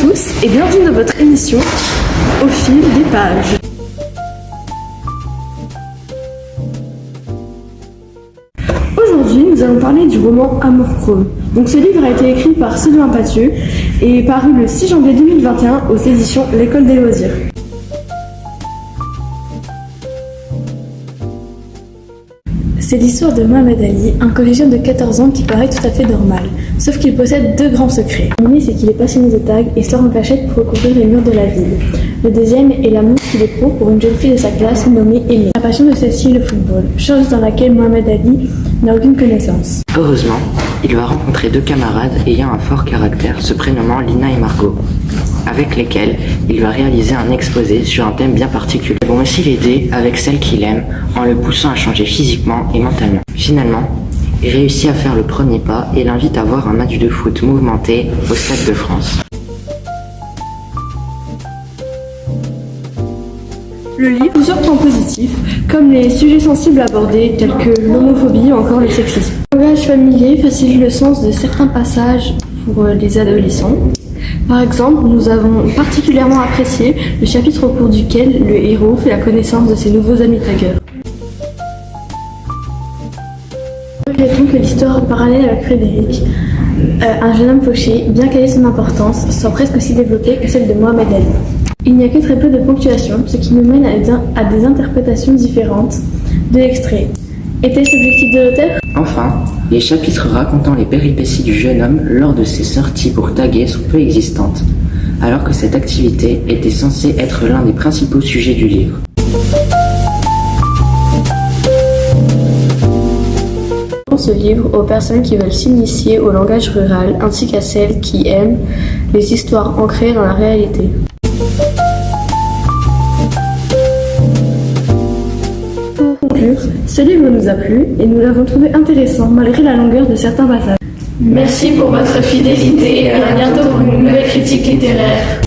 tous et bienvenue dans votre émission Au fil des pages. Aujourd'hui, nous allons parler du roman Amour chrome. Donc ce livre a été écrit par Sylvain Pathieu et est paru le 6 janvier 2021 aux éditions L'école des loisirs. C'est l'histoire de Mohamed Ali, un collégien de 14 ans qui paraît tout à fait normal, sauf qu'il possède deux grands secrets. Le premier, c'est qu'il est passionné de tag et sort en cachette pour recouvrir les murs de la ville. Le deuxième est l'amour qu'il éprouve pour une jeune fille de sa classe nommée Aimée. La passion de celle-ci est le football, chose dans laquelle Mohamed Ali n'a aucune connaissance. Heureusement, il va rencontrer deux camarades ayant un fort caractère, se prénommant Lina et Margot, avec lesquels il va réaliser un exposé sur un thème bien particulier. Ils vont aussi l'aider avec celle qu'il aime en le poussant à changer physiquement et mentalement. Finalement, il réussit à faire le premier pas et l'invite à voir un match de foot mouvementé au Stade de France. Le livre plusieurs points positifs, comme les sujets sensibles abordés, tels que l'homophobie ou encore le sexisme. Le langage familier facilite le sens de certains passages pour euh, les adolescents. Par exemple, nous avons particulièrement apprécié le chapitre au cours duquel le héros fait la connaissance de ses nouveaux amis taggeurs. Regrettons que l'histoire parallèle avec Frédéric, euh, un jeune homme fauché, bien qu'elle ait son importance, soit presque aussi développée que celle de Mohamed Ali. Il n'y a que très peu de ponctuation, ce qui nous mène à des, interprétations différentes de l'extrait. Était-ce l'objectif de l'auteur? Enfin, les chapitres racontant les péripéties du jeune homme lors de ses sorties pour taguer sont peu existantes, alors que cette activité était censée être l'un des principaux sujets du livre. ce livre aux personnes qui veulent s'initier au langage rural ainsi qu'à celles qui aiment les histoires ancrées dans la réalité. Pour conclure, ce livre nous a plu et nous l'avons trouvé intéressant malgré la longueur de certains passages. Merci pour votre fidélité et à bientôt pour une nouvelle critique littéraire.